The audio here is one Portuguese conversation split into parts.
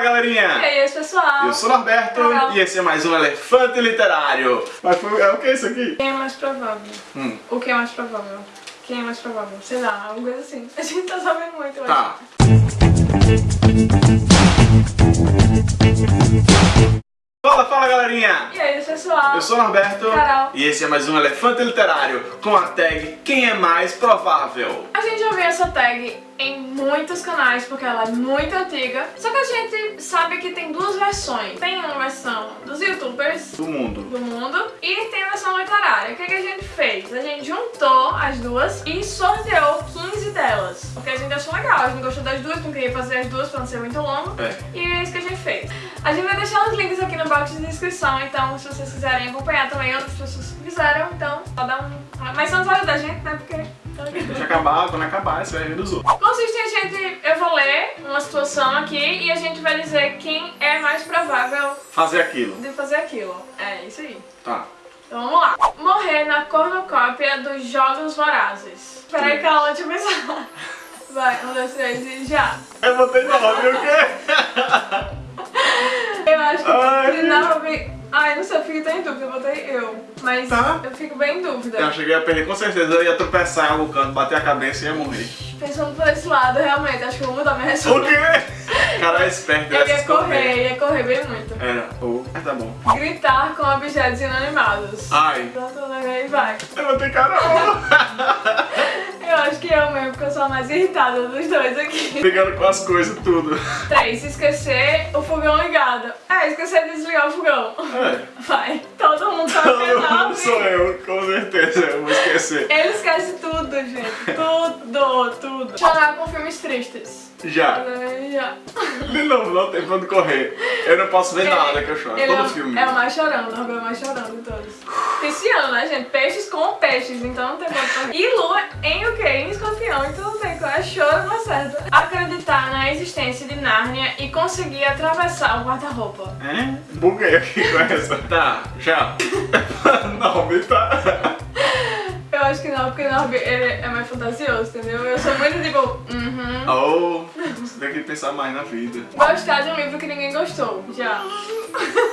Fala galerinha! E aí, pessoal? Eu sou o Norberto e esse é mais um Elefante Literário. Mas foi, é o que é isso aqui? Quem é mais provável? Hum. O que é mais provável? Quem é mais provável? Sei lá, alguma coisa assim. A gente tá sabendo muito, Tá. Fala, fala galerinha! E aí, pessoal? Eu sou o Norberto Carol. e esse é mais um Elefante Literário com a tag Quem é mais provável? A gente já viu essa tag em muitos canais porque ela é muito antiga. Só que a gente sabe que tem duas versões. Tem uma versão dos youtubers Do mundo. do mundo e tem a versão literária. O que, que a gente fez? A gente juntou as duas e sorteou 15 delas. Porque a gente achou legal, a gente gostou das duas, não queria fazer as duas pra não ser muito longo. É. E é isso que a gente fez. A gente vai deixar os links aqui no box de descrição, então se vocês quiserem acompanhar também outras pessoas que fizeram, então só dá um... Mas só não vale da gente, né? Porque... Acabar, quando acabar, você vai ver dos outros. Consiste em a gente... Eu vou ler uma situação aqui e a gente vai dizer quem é mais provável Fazer aquilo. de fazer aquilo. É isso aí. Tá. Então vamos lá. Morrer na cornucópia dos Jogos Vorazes. Peraí, calma, deixa eu pensar. Vai, um, dois, três e já. Eu botei nove, o quê? Eu acho que Ai. não. Ai, não sei, eu fico tão em dúvida, eu botei eu. Mas Tá. eu fico bem em dúvida. Eu achei que ia perder com certeza, eu ia tropeçar em algum canto, bater a cabeça e ia morrer. Pensando por esse lado, realmente, acho que eu vou mudar minha O resposta. quê? Cara, é esperto. Eu ia correr, ia correr bem muito. Era, ou, mas tá bom. Gritar com objetos inanimados. Ai, Pronto, aí vai. eu botei Carol. Eu acho que eu mesmo, porque eu sou a mais irritada dos dois aqui. Brigando com as coisas, tudo. 3. Esquecer o fogão ligado. É, esquecer de desligar o fogão. É. Vai. Todo mundo tá mundo penal. sou eu, com certeza, eu vou esquecer. Ele esquece tudo, gente. Tudo, tudo. Chorar com filmes tristes. Já. É, Já. De novo, não tem pra onde correr. Eu não posso ver nada que eu choro, Ele todo é, filme. é o mais chorando, o mais chorando de todos. Né, gente? Peixes com peixes, então não tem como. E lua em o quê? Em escorpião, então não tem como. É choro, não acerta. Acreditar na existência de Nárnia e conseguir atravessar o guarda-roupa. É? Buguei aqui com essa. Tá, já. não, me tá. Eu acho que não, porque Norby ele é mais fantasioso, entendeu? Eu sou muito tipo, uhum. Oh, que pensar mais na vida. Gostar de um livro que ninguém gostou, já.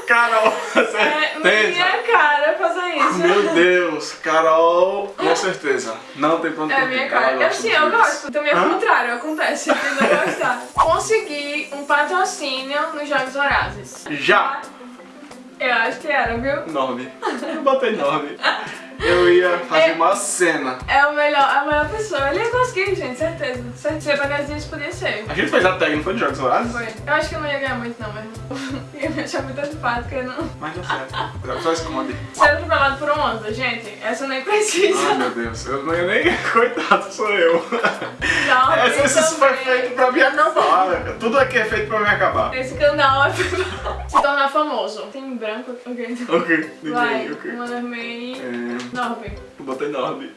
Carol, você É minha cara fazer isso. Meu Deus, Carol, com certeza. Não tem onde É minha cara. Ela Eu sim, eu gosto. Também é o contrário, acontece. Eu não gostar. Conseguir um patrocínio nos Jogos Vorazes. Já. Eu acho que era, viu? Nove. Eu botei nove. Eu ia fazer É. uma cena. É o melhor, a melhor pessoa. Ele ia conseguir, gente, certeza. certeza. Se eu dias podia ser. A gente fez a tag, não foi de Jogos Vorazes? Foi. Eu acho que eu não ia ganhar muito, não, mas ia me achar muito antipática. eu Não... Mas deu certo. Só esconde. Ser atropelado por uma onda, gente, essa nem precisa. Ai meu Deus, eu não ia nem. Coitado, sou eu. Não, Esse, eu esse foi feito pra me acabar. Tudo aqui é feito pra me acabar. Esse canal é se tornar famoso. Tem branco? Ok. Ok, Vai, ninguém, ok. Mano. É, Norby. eu botei nove.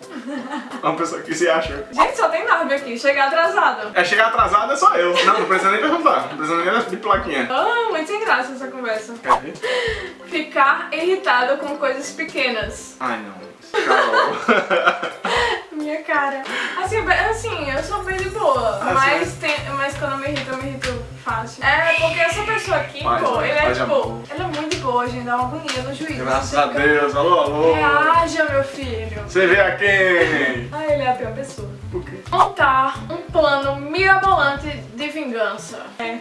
Uma pessoa que se acha. Gente, só tem Norby aqui. Chegar atrasado. É chegar atrasado é só eu. Não, não precisa nem perguntar. Não precisa nem de plaquinha. Ah, muito sem graça essa conversa. Quer ver? Ficar irritado com coisas pequenas. Ai não. Carol. Minha cara. Assim, assim, eu sou bem de boa. Ah, mas, tem, mas quando eu me irrito, eu me irrito fácil. É, porque essa pessoa aqui, pô, né? ele é tipo. Ele é muito boa, gente. Dá uma agonia no juízo. Graças a Deus. Alô, alô. Reaja, meu filho. Você vê a quem? Ah, ele é a pior pessoa. O quê? Montar um plano mirabolante de vingança. É.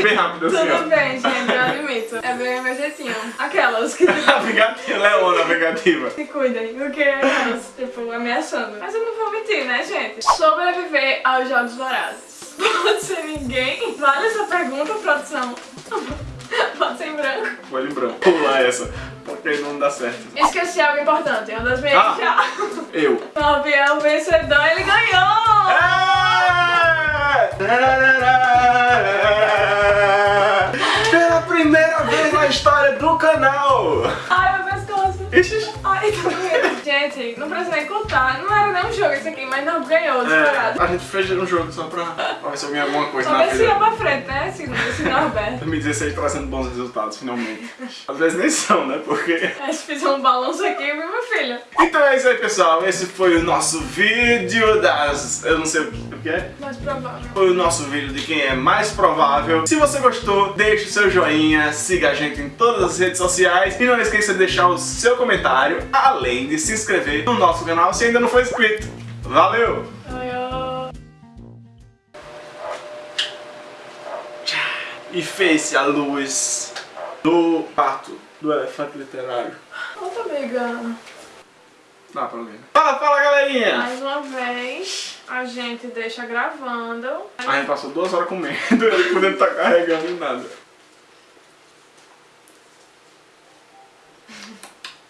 Bem rápido assim, Tudo ó. bem, gente, eu admito. É bem meu jeitinho. Aquelas que A vingativa, Leona, a vingativa. se cuidem, porque elas, tipo, ameaçando. Mas eu não vou mentir, né, gente? Sobreviver aos Jogos Vorazes. Pode ser ninguém? Vale essa pergunta, produção? Pode ser em branco. Foi em branco. Pula essa, não dá certo. Esqueci algo importante, uma das minhas Ah. já. Eu. Norby é o vencedor, ele ganhou! Pela primeira vez na história do canal! Ai, meu pescoço. Ixi, Ai, tá doendo. Gente, não precisa nem contar. Não era nem um jogo esse aqui, mas não ganhou, É, disparado. a gente fez um jogo só pra, pra ver se eu ganho alguma coisa Só na ver se vida. ia pra frente, né? Esse, esse Norberto. 2016 trazendo bons resultados, finalmente. Às vezes nem são, né? Porque. A gente fez um balanço aqui, viu, meu filho? Então é isso aí, pessoal. Esse foi o nosso vídeo das. Eu não sei o que é. Mais provável. Foi o nosso vídeo de quem é mais provável. Se você gostou, deixe o seu joinha, siga a gente em todas as redes sociais e não esqueça de deixar o seu comentário, além de se inscrever no nosso canal se ainda não for inscrito. Valeu! E fez-se a luz do pato do elefante literário. Outra amiga. Dá pra ver. Fala, fala galerinha! Mais uma vez, a gente deixa gravando. A gente passou duas horas comendo, ele podendo estar carregando nada.